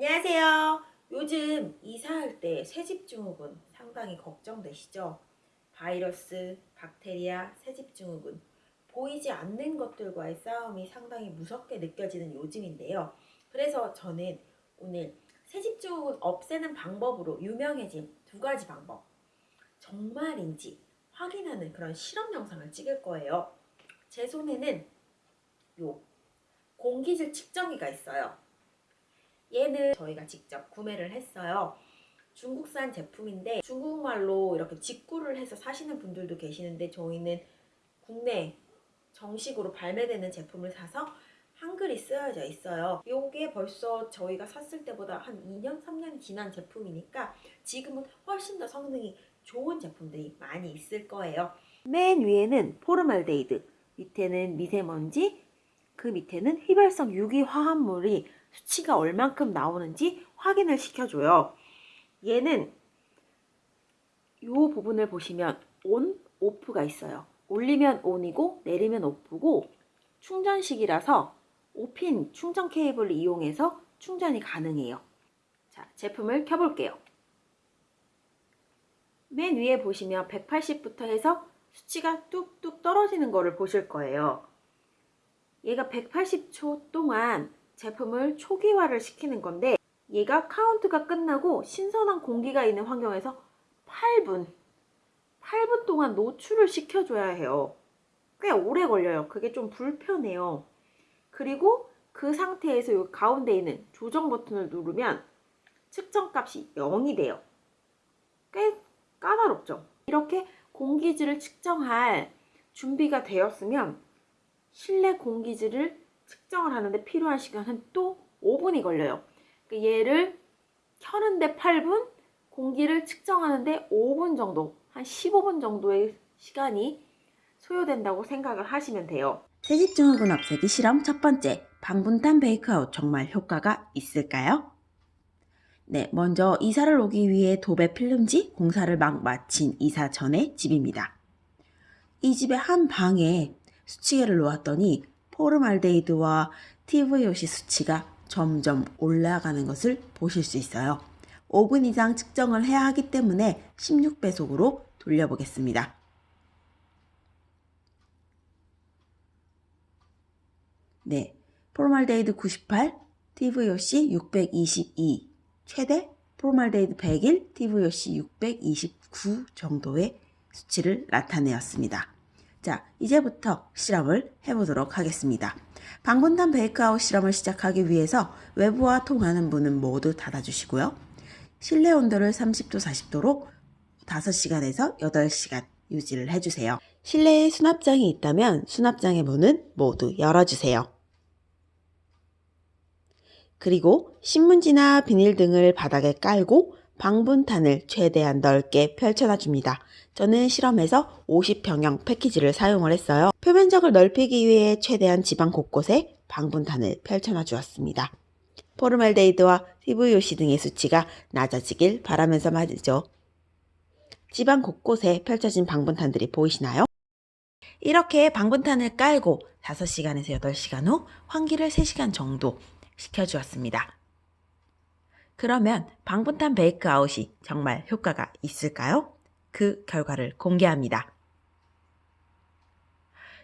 안녕하세요. 요즘 이사할 때 새집증후군 상당히 걱정되시죠? 바이러스, 박테리아, 새집증후군 보이지 않는 것들과의 싸움이 상당히 무섭게 느껴지는 요즘인데요. 그래서 저는 오늘 새집증후군 없애는 방법으로 유명해진 두 가지 방법 정말인지 확인하는 그런 실험 영상을 찍을 거예요. 제 손에는 요 공기질 측정기가 있어요. 얘는 저희가 직접 구매를 했어요. 중국산 제품인데 중국말로 이렇게 직구를 해서 사시는 분들도 계시는데 저희는 국내 정식으로 발매되는 제품을 사서 한글이 쓰여져 있어요. 이게 벌써 저희가 샀을 때보다 한 2년, 3년이 지난 제품이니까 지금은 훨씬 더 성능이 좋은 제품들이 많이 있을 거예요. 맨 위에는 포름알데하이드, 밑에는 미세먼지, 그 밑에는 휘발성 유기화합물이 수치가 얼만큼 나오는지 확인을 시켜줘요. 얘는 이 부분을 보시면 on, off가 있어요. 올리면 on이고 내리면 off고 충전식이라서 5핀 충전 케이블을 이용해서 충전이 가능해요. 자, 제품을 켜볼게요. 맨 위에 보시면 180부터 해서 수치가 뚝뚝 떨어지는 거를 보실 거예요. 얘가 180초 동안 제품을 초기화를 시키는 건데 얘가 카운트가 끝나고 신선한 공기가 있는 환경에서 8분 8분 동안 노출을 시켜줘야 해요. 꽤 오래 걸려요. 그게 좀 불편해요. 그리고 그 상태에서 이 가운데 있는 조정 버튼을 누르면 측정값이 0이 돼요. 꽤 까다롭죠? 이렇게 공기질을 측정할 준비가 되었으면 실내 공기질을 측정을 하는데 필요한 시간은 또 5분이 걸려요. 그러니까 얘를 켜는데 8분, 공기를 측정하는데 5분 정도, 한 15분 정도의 시간이 소요된다고 생각을 하시면 돼요. 새집증후군 없애기 실험 첫 번째, 방분탄 베이크아웃 정말 효과가 있을까요? 네, 먼저 이사를 오기 위해 도배 필름지 공사를 막 마친 이사 전의 집입니다. 이 집의 한 방에 수치계를 놓았더니 포르말데이드와 TVOC 수치가 점점 올라가는 것을 보실 수 있어요. 5분 이상 측정을 해야 하기 때문에 16배속으로 돌려보겠습니다. 네, 포름알데하이드 98, TVOC 622, 최대 포름알데하이드 101, TVOC 629 정도의 수치를 나타내었습니다. 자, 이제부터 실험을 해보도록 하겠습니다. 방분탄 bake-out 실험을 시작하기 위해서 외부와 통하는 문은 모두 닫아주시고요. 실내 온도를 30도 40도로 5시간에서 8시간 유지를 해주세요. 실내에 수납장이 있다면 수납장의 문은 모두 열어주세요. 그리고 신문지나 비닐 등을 바닥에 깔고 방분탄을 최대한 넓게 펼쳐놔 줍니다. 저는 실험에서 50평형 패키지를 사용을 했어요. 표면적을 넓히기 위해 최대한 지방 곳곳에 방분탄을 펼쳐놔 주었습니다. 포르말데이드와 TVOC 등의 수치가 낮아지길 바라면서 말이죠. 집안 곳곳에 펼쳐진 방분탄들이 보이시나요? 이렇게 방분탄을 깔고 5시간에서 8시간 후 환기를 3시간 정도 시켜주었습니다. 그러면 방분탄 bake out이 정말 효과가 있을까요? 그 결과를 공개합니다.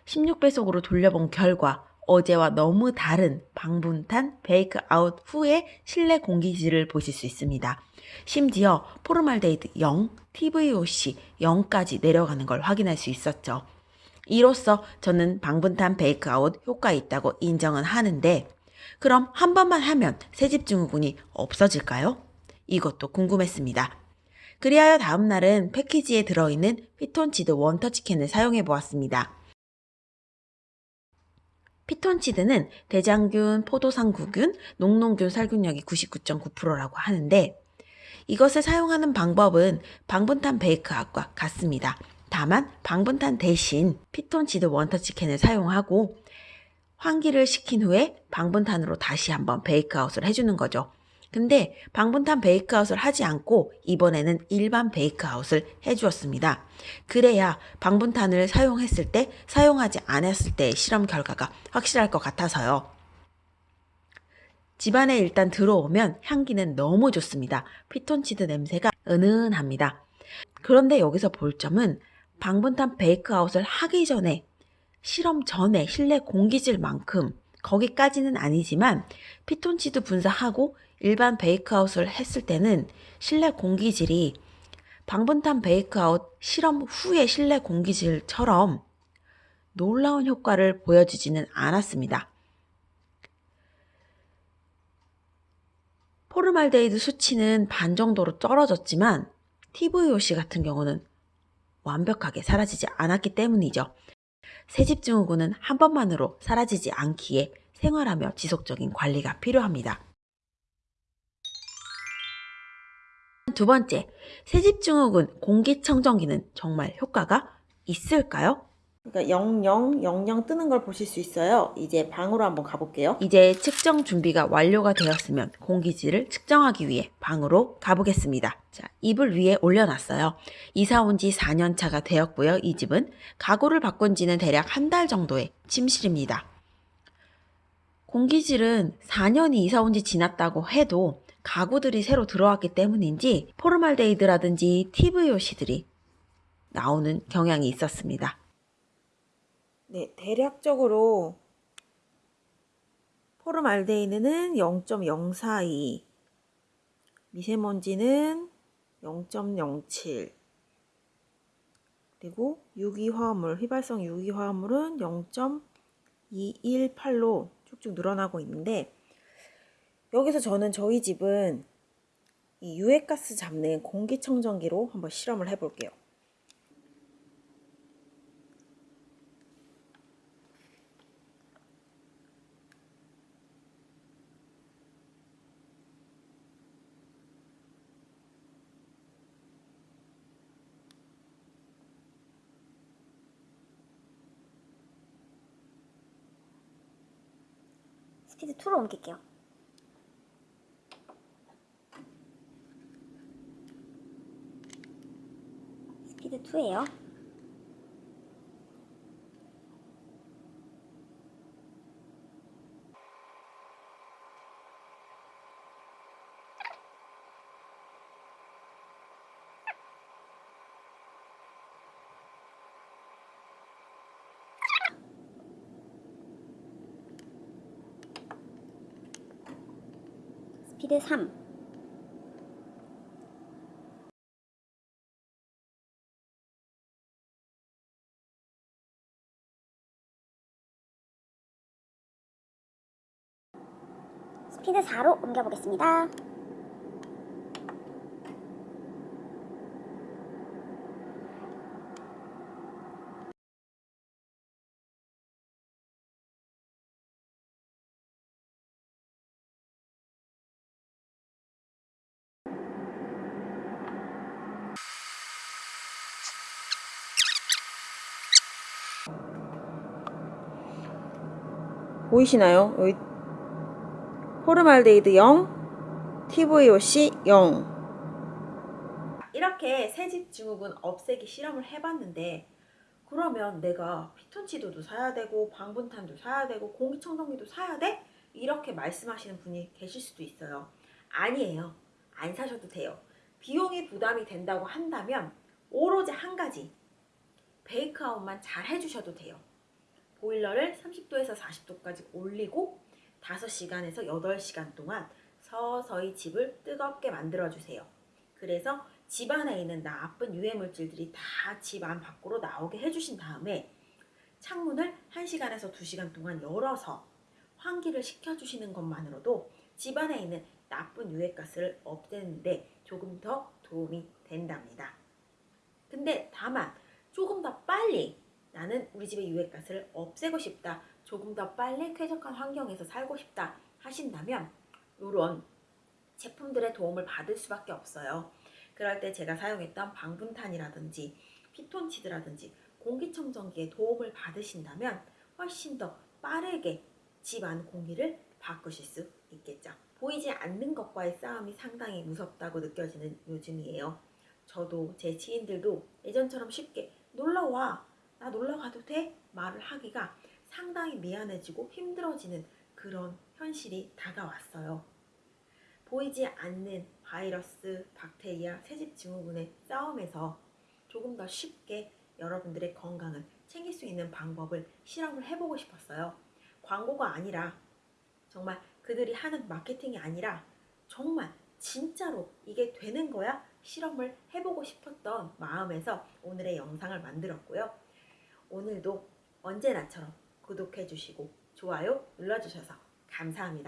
16배속으로 돌려본 결과 어제와 너무 다른 방분탄 bake out 후의 실내 공기질을 보실 수 있습니다. 심지어 포름알데히드 0, TVOC 0까지 내려가는 걸 확인할 수 있었죠. 이로써 저는 방분탄 bake out 효과 있다고 인정은 하는데 그럼 한 번만 하면 새집 증후군이 없어질까요? 이것도 궁금했습니다. 그리하여 다음 날은 패키지에 들어있는 피톤치드 원터치캔을 사용해 보았습니다. 피톤치드는 대장균, 포도상구균, 녹농균 살균력이 99.9%라고 하는데 이것을 사용하는 방법은 방분탄 베이크압과 같습니다. 다만 방분탄 대신 피톤치드 원터치캔을 사용하고 환기를 시킨 후에 방분탄으로 다시 한번 베이크아웃을 해주는 거죠. 근데 방분탄 베이크아웃을 하지 않고 이번에는 일반 베이크아웃을 해주었습니다. 그래야 방분탄을 사용했을 때 사용하지 않았을 때의 실험 결과가 확실할 것 같아서요. 집안에 일단 들어오면 향기는 너무 좋습니다. 피톤치드 냄새가 은은합니다. 그런데 여기서 볼 점은 방분탄 베이크아웃을 하기 전에 실험 전에 실내 공기질만큼 거기까지는 아니지만 피톤치드 분사하고 일반 베이크아웃을 했을 때는 실내 공기질이 방분탄 베이크아웃 실험 후의 실내 공기질처럼 놀라운 효과를 보여주지는 않았습니다. 포름알데히드 수치는 반 정도로 떨어졌지만 TVOC 같은 경우는 완벽하게 사라지지 않았기 때문이죠. 새집 증후군은 한 번만으로 사라지지 않기에 생활하며 지속적인 관리가 필요합니다. 두 번째, 새집 증후군 공기청정기는 정말 효과가 있을까요? 그러니까 00, 00 뜨는 걸 보실 수 있어요. 이제 방으로 한번 가볼게요. 이제 측정 준비가 완료가 되었으면 공기질을 측정하기 위해 방으로 가보겠습니다. 자, 이불 위에 올려놨어요. 이사 온 지 4년 차가 되었고요. 이 집은 가구를 바꾼 지는 대략 한 달 정도의 침실입니다. 공기질은 4년이 이사 온 지 지났다고 해도 가구들이 새로 들어왔기 때문인지 포름알데히드라든지 TVOC들이 나오는 경향이 있었습니다. 네, 대략적으로 포름알데히드는 0.042, 미세먼지는 0.07, 그리고 유기화합물, 휘발성 유기화합물은 0.218로 쭉쭉 늘어나고 있는데 여기서 저는 저희 집은 이 유해가스 잡는 공기청정기로 한번 실험을 해볼게요. 스피드 2로 옮길게요. 스피드 2예요. 피드 3. 스피드 4로 옮겨보겠습니다. 보이시나요? 여기 포름알데히드 0, TVOC 0. 이렇게 새집 증후군 없애기 실험을 해봤는데 그러면 내가 피톤치드도 사야 되고 방분탄도 사야 되고 공기청정기도 사야 돼? 이렇게 말씀하시는 분이 계실 수도 있어요. 아니에요. 안 사셔도 돼요. 비용이 부담이 된다고 한다면 오로지 한 가지 베이크아웃만 잘 해주셔도 돼요. 보일러를 30도에서 40도까지 올리고 5시간에서 8시간 동안 서서히 집을 뜨겁게 만들어 주세요. 그래서 집 안에 있는 나쁜 유해 물질들이 다 집 안 밖으로 나오게 해주신 다음에 창문을 1시간에서 2시간 동안 열어서 환기를 시켜주시는 것만으로도 집 안에 있는 나쁜 유해가스를 없애는데 조금 더 도움이 된답니다. 근데 다만 조금 더 빨리 나는 우리 집의 유해가스를 없애고 싶다. 조금 더 빨리 쾌적한 환경에서 살고 싶다 하신다면 이런 제품들의 도움을 받을 수밖에 없어요. 그럴 때 제가 사용했던 방분탄이라든지 피톤치드라든지 공기청정기의 도움을 받으신다면 훨씬 더 빠르게 집 안 공기를 바꾸실 수 있겠죠. 보이지 않는 것과의 싸움이 상당히 무섭다고 느껴지는 요즘이에요. 저도 제 지인들도 예전처럼 쉽게 놀러와 나 놀러 가도 돼? 말을 하기가 상당히 미안해지고 힘들어지는 그런 현실이 다가왔어요. 보이지 않는 바이러스, 박테리아, 새집 증후군의 싸움에서 조금 더 쉽게 여러분들의 건강을 챙길 수 있는 방법을 실험을 해보고 싶었어요. 광고가 아니라 정말 그들이 하는 마케팅이 아니라 정말 진짜로 이게 되는 거야? 실험을 해보고 싶었던 마음에서 오늘의 영상을 만들었고요. 오늘도 언제나처럼 구독해 주시고 좋아요 눌러주셔서 감사합니다.